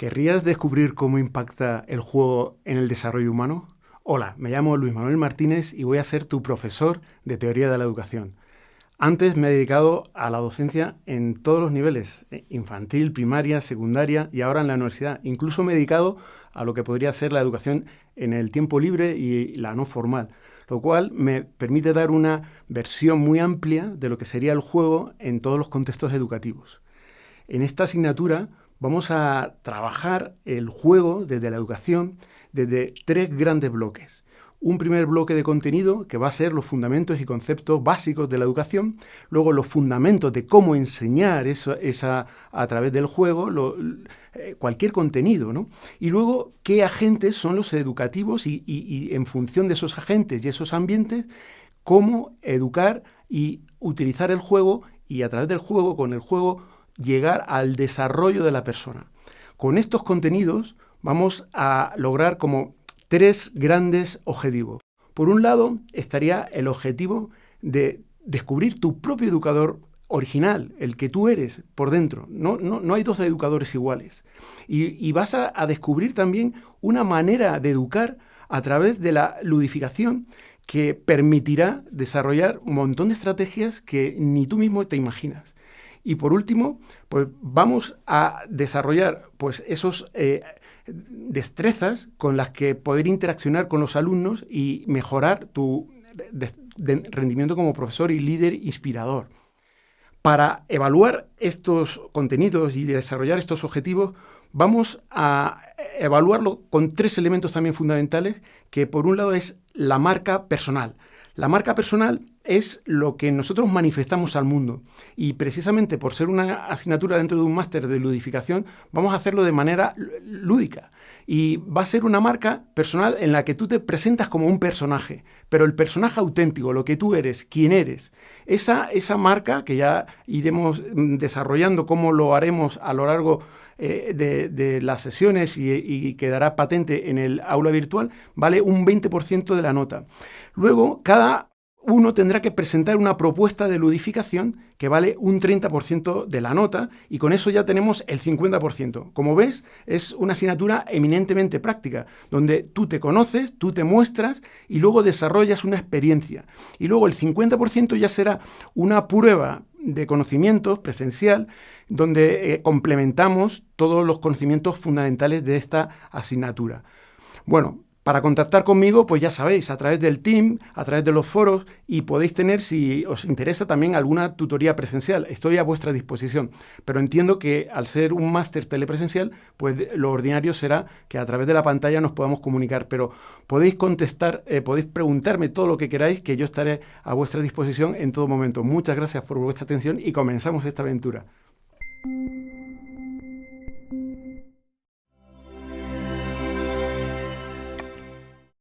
¿Querrías descubrir cómo impacta el juego en el desarrollo humano? Hola, me llamo Luis Manuel Martínez y voy a ser tu profesor de teoría de la educación. Antes me he dedicado a la docencia en todos los niveles, eh, infantil, primaria, secundaria y ahora en la universidad. Incluso me he dedicado a lo que podría ser la educación en el tiempo libre y la no formal, lo cual me permite dar una versión muy amplia de lo que sería el juego en todos los contextos educativos. En esta asignatura vamos a trabajar el juego desde la educación desde tres grandes bloques. Un primer bloque de contenido que va a ser los fundamentos y conceptos básicos de la educación, luego los fundamentos de cómo enseñar eso, a través del juego, eh, cualquier contenido, ¿no? Y luego qué agentes son los educativos y, y en función de esos agentes y esos ambientes, cómo educar y utilizar el juego y a través del juego, con el juego, llegar al desarrollo de la persona. Con estos contenidos vamos a lograr como tres grandes objetivos. Por un lado estaría el objetivo de descubrir tu propio educador original, el que tú eres por dentro. No, no, hay dos educadores iguales. Y, vas a, a, descubrir también una manera de educar a través de la ludificación que permitirá desarrollar un montón de estrategias que ni tú mismo te imaginas. Y por último, pues vamos a desarrollar pues esos eh, destrezas con las que poder interaccionar con los alumnos y mejorar tu rendimiento como profesor y líder inspirador. Para evaluar estos contenidos y desarrollar estos objetivos, vamos a evaluarlo con tres elementos también fundamentales, que por un lado es la marca personal. La marca personal es lo que nosotros manifestamos al mundo y precisamente por ser una asignatura dentro de un máster de ludificación vamos a hacerlo de manera lúdica y va a ser una marca personal en la que tú te presentas como un personaje, pero el personaje auténtico, lo que tú eres, quién eres, esa, esa marca que ya iremos mm, desarrollando cómo lo haremos a lo largo eh, de, las sesiones y, y, quedará patente en el aula virtual, vale un 20% de la nota. Luego, cada uno tendrá que presentar una propuesta de ludificación que vale un 30% de la nota y con eso ya tenemos el 50%. Como ves, es una asignatura eminentemente práctica, donde tú te conoces, tú te muestras y luego desarrollas una experiencia. Y luego el 50% ya será una prueba de conocimientos presencial, donde eh, complementamos todos los conocimientos fundamentales de esta asignatura. Bueno, para contactar conmigo, pues ya sabéis, a través del team, a través de los foros y podéis tener, si os interesa, también alguna tutoría presencial. Estoy a vuestra disposición. Pero entiendo que al ser un máster telepresencial, pues lo ordinario será que a través de la pantalla nos podamos comunicar. Pero podéis contestar, eh, podéis preguntarme todo lo que queráis, que yo estaré a vuestra disposición en todo momento. Muchas gracias por vuestra atención y comenzamos esta aventura.